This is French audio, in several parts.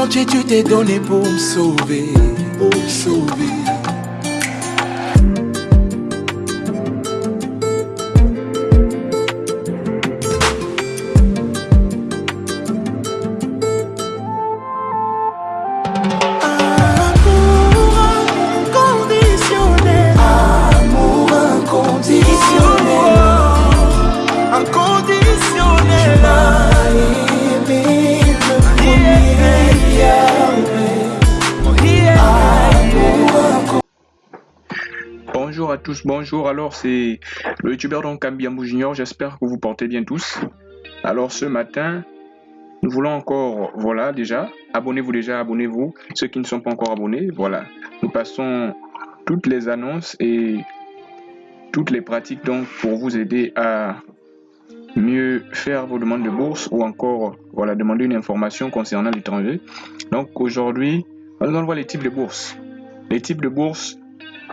entier tu t'es donné pour me sauver, pour me sauver. Bonjour à tous, bonjour. Alors, c'est le youtubeur donc Kambiambou Junior. J'espère que vous portez bien tous. Alors, ce matin, nous voulons encore, voilà, déjà, abonnez-vous déjà, abonnez-vous. Ceux qui ne sont pas encore abonnés, voilà. Nous passons toutes les annonces et toutes les pratiques donc pour vous aider à mieux faire vos demandes de bourse ou encore, voilà, demander une information concernant l'étranger. Donc, aujourd'hui, allons voir les types de bourses. Les types de bourses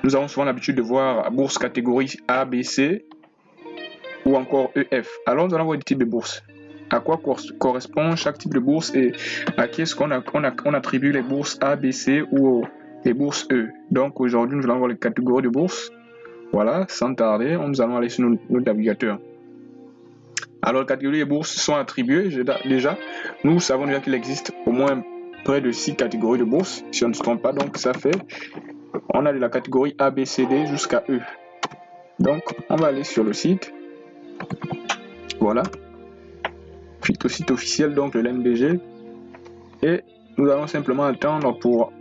nous avons souvent l'habitude de voir bourse catégorie A, B, C ou encore EF. Alors nous allons voir des types de bourses. À quoi cor- correspond chaque type de bourse et à qui est-ce qu'on attribue les bourses A, B, C ou les bourses E? Donc aujourd'hui nous allons voir les catégories de bourses. Voilà, sans tarder, nous allons aller sur notre, navigateur. Alors les catégories de bourses sont attribuées déjà. Nous savons déjà qu'il existe au moins près de 6 catégories de bourses, si on ne se trompe pas. Donc ça fait on a de la catégorie A, B, C, D jusqu'à E. Donc, on va aller sur le site. Voilà. Puis au site officiel, donc le LNBG. Et nous allons simplement attendre pour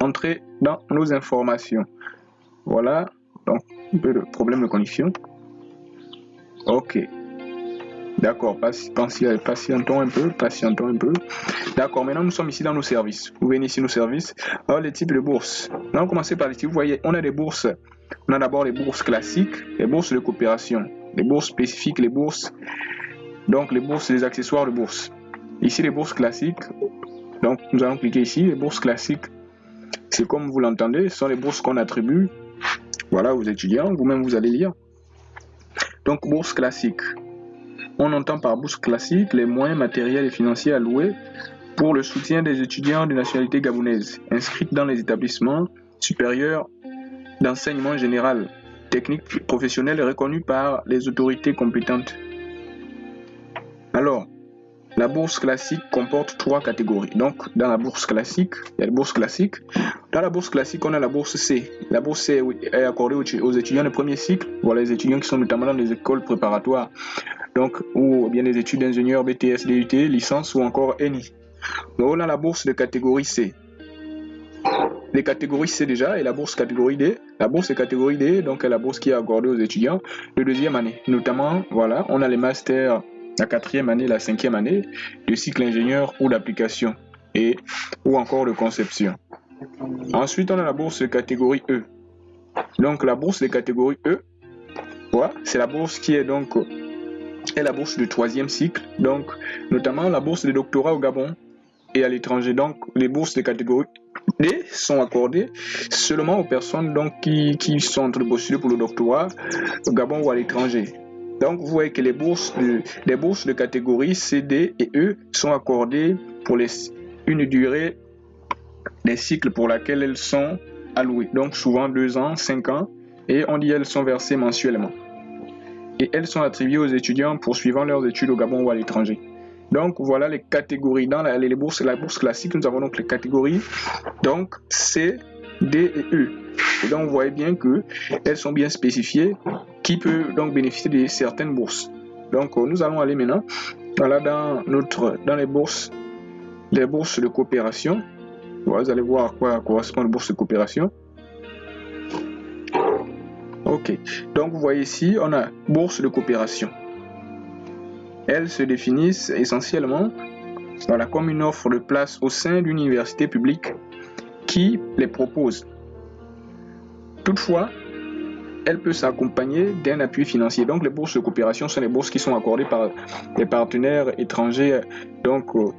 entrer dans nos informations. Voilà. Donc, un peu de problème de connexion. Ok. D'accord, patientons un peu, patientons un peu. D'accord, maintenant nous sommes ici dans nos services. Vous venez ici nos services. Alors les types de bourses. Nous allons commencer par les types. Vous voyez, on a des bourses. On a d'abord les bourses classiques, les bourses de coopération, les bourses spécifiques, les bourses. Donc les bourses, les accessoires de bourse. Ici les bourses classiques. Donc nous allons cliquer ici. Les bourses classiques, c'est comme vous l'entendez, ce sont les bourses qu'on attribue. Voilà, aux étudiants. Vous-même vous allez lire. Donc bourse classique. On entend par bourse classique les moyens matériels et financiers alloués pour le soutien des étudiants de nationalité gabonaise inscrits dans les établissements supérieurs d'enseignement général, technique professionnel et reconnus par les autorités compétentes. Alors, la bourse classique comporte trois catégories. Donc, dans la bourse classique, il y a la bourse classique. Dans la bourse classique, on a la bourse C. La bourse C est accordée aux étudiants de premier cycle, voilà les étudiants qui sont notamment dans les écoles préparatoires, donc ou bien les études d'ingénieur, BTS, DUT, licence ou encore ENI. Donc, on a la bourse de catégorie C. Les catégories C déjà et la bourse catégorie D. La bourse de catégorie D, donc est la bourse qui est accordée aux étudiants de deuxième année. Notamment, voilà, on a les masters, la quatrième année, la cinquième année, de cycle ingénieur ou d'application et ou encore de conception. Ensuite, on a la bourse de catégorie E. Donc la bourse de catégorie E, voilà, c'est la bourse qui est donc est la bourse du troisième cycle, donc notamment la bourse de doctorat au Gabon et à l'étranger. Donc les bourses de catégorie D sont accordées seulement aux personnes donc, qui, qui sont en train de pour le doctorat au Gabon ou à l'étranger. Donc vous voyez que les bourses de, bourses de catégorie C, D et E sont accordées pour les, une durée des cycles pour laquelle elles sont allouées. Donc souvent deux ans, cinq ans, et on dit elles sont versées mensuellement. Et elles sont attribuées aux étudiants poursuivant leurs études au Gabon ou à l'étranger. Donc voilà les catégories. Dans la, les bourses, la bourse classique, nous avons donc les catégories donc C, D et E. Et donc vous voyez bien que elles sont bien spécifiées qui peut donc bénéficier de certaines bourses. Donc euh, nous allons aller maintenant voilà, dans, notre, dans les bourses, les bourses de coopération. Vous allez voir à quoi correspond la bourse de coopération. Donc vous voyez ici, on a bourse de coopération. Elles se définissent essentiellement voilà, comme une offre de place au sein d'une université publique qui les propose. Toutefois, elle peut s'accompagner d'un appui financier. Donc les bourses de coopération sont les bourses qui sont accordées par les partenaires étrangers, donc euh,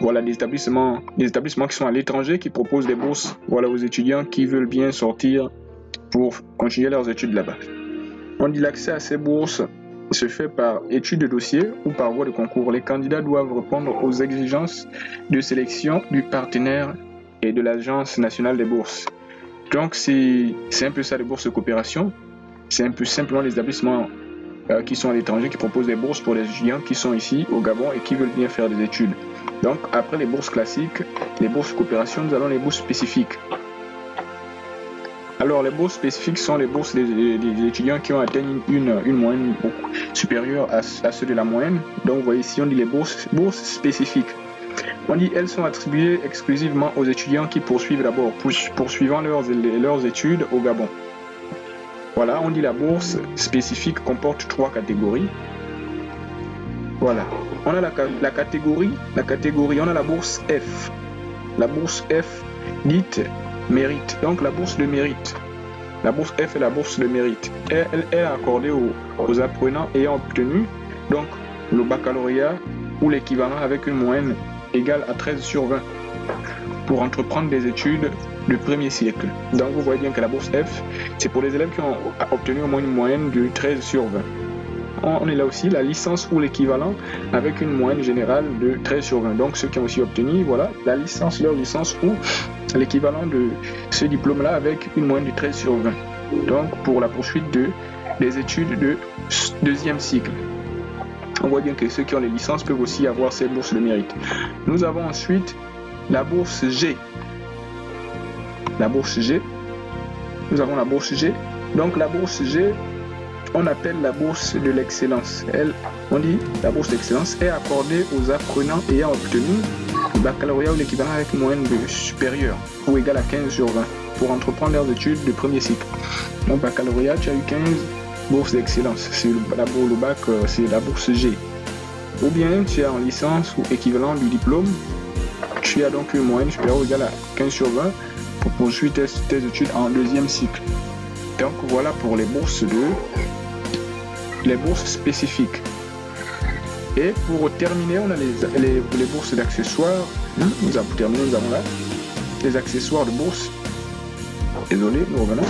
voilà des établissements, des établissements qui sont à l'étranger qui proposent des bourses voilà, aux étudiants qui veulent bien sortir pour continuer leurs études là-bas. On dit l'accès à ces bourses se fait par étude de dossier ou par voie de concours. Les candidats doivent répondre aux exigences de sélection du partenaire et de l'Agence nationale des bourses. Donc, c'est un peu ça les bourses de coopération. C'est un peu simplement les établissements euh, qui sont à l'étranger qui proposent des bourses pour les étudiants qui sont ici au Gabon et qui veulent bien faire des études. Donc, après les bourses classiques, les bourses de coopération, nous avons les bourses spécifiques. Alors, les bourses spécifiques sont les bourses des, étudiants qui ont atteint une, une moyenne supérieure à, ceux de la moyenne. Donc, vous voyez ici, on dit les bourses, bourses spécifiques. On dit elles sont attribuées exclusivement aux étudiants qui poursuivent d'abord, poursuivant leurs, leurs études au Gabon. Voilà, on dit la bourse spécifique comporte trois catégories. Voilà. On a la, la, catégorie, la catégorie, on a la bourse F. La bourse F dite mérite. Donc la bourse de mérite. La bourse F est la bourse de mérite. Elle, est accordée aux, aux, apprenants ayant obtenu donc le baccalauréat ou l'équivalent avec une moyenne égale à 13 sur 20 pour entreprendre des études de premier siècle. Donc vous voyez bien que la bourse F, c'est pour les élèves qui ont obtenu au moins une moyenne de 13 sur 20 on est là aussi la licence ou l'équivalent avec une moyenne générale de 13 sur 20. Donc ceux qui ont aussi obtenu voilà, la licence, leur licence ou l'équivalent de ce diplôme-là avec une moyenne de 13 sur 20. Donc pour la poursuite de, des études de deuxième cycle. On voit bien que ceux qui ont les licences peuvent aussi avoir ces bourses de mérite. Nous avons ensuite la bourse G. La bourse G. Nous avons la bourse G. Donc la bourse G, on appelle la bourse de l'excellence. Elle, on dit la bourse d'excellence est accordée aux apprenants ayant obtenu baccalauréat ou l'équivalent avec moyenne de supérieure ou égale à 15 sur 20 pour entreprendre leurs études de premier cycle. Donc baccalauréat, tu as eu 15 bourses d'excellence. C'est la bourse, bac, euh, c'est la bourse G. Ou bien tu es en licence ou équivalent du diplôme, tu as donc une moyenne supérieure ou égale à 15 sur 20 pour poursuivre tes, tes études en deuxième cycle. Donc voilà pour les bourses de les bourses spécifiques. Et pour terminer, on a les, les, bourses d'accessoires. Nous avons terminé, nous avons là les accessoires de bourse. Désolé, nous revenons.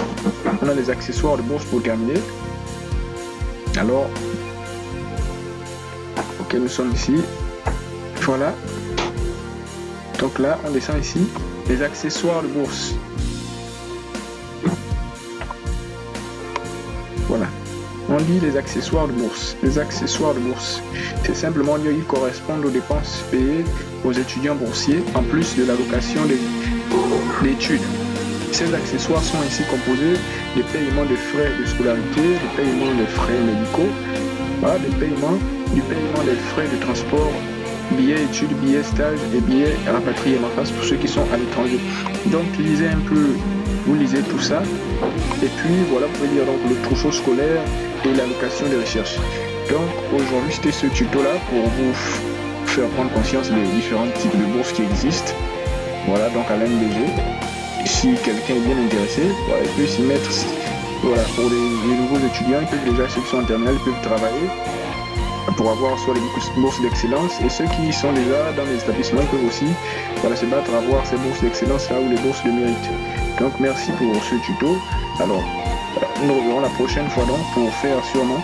On a les accessoires de bourse pour terminer. Alors, ok, nous sommes ici. Voilà. Donc là, on descend ici. Les accessoires de bourse. On dit les accessoires de bourse. Les accessoires de bourse, c'est simplement dire qu'ils correspondent aux dépenses payées aux étudiants boursiers en plus de l'allocation d'études. Ces accessoires sont ainsi composés des paiements de frais de scolarité, des paiements de frais médicaux, des paiements, du paiement des frais de transport, billets études, billets stage et billets rapatriement face pour ceux qui sont à l'étranger. Donc lisez un peu, vous lisez tout ça. Et puis voilà, vous pouvez lire donc le trousseau scolaire, et l'allocation de recherche. Donc aujourd'hui c'était ce tuto là pour vous faire prendre conscience des différents types de bourses qui existent. Voilà donc à l'MDG. Si quelqu'un est bien intéressé, il peut s'y mettre. Voilà, pour les, nouveaux étudiants, ils déjà, ceux qui sont peuvent travailler pour avoir soit les bourses d'excellence et ceux qui sont déjà dans les établissements peuvent aussi voilà, se battre à avoir ces bourses d'excellence là ou les bourses de mérite. Donc merci pour ce tuto. Alors nous reverrons la prochaine fois donc pour faire sûrement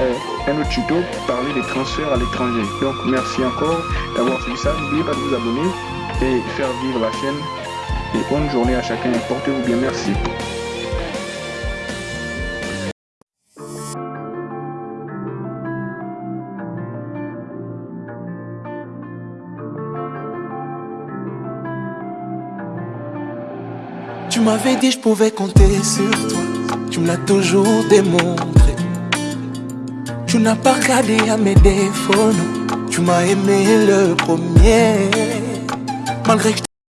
euh, un autre tuto parler des transferts à l'étranger. Donc merci encore d'avoir suivi ça. N'oubliez pas de vous abonner et faire vivre la chaîne. Et bonne journée à chacun. Portez-vous bien. Merci. Tu m'avais dit je pouvais compter sur toi tu me l'as toujours démontré. Tu n'as pas regardé à mes défauts. Tu m'as aimé le premier.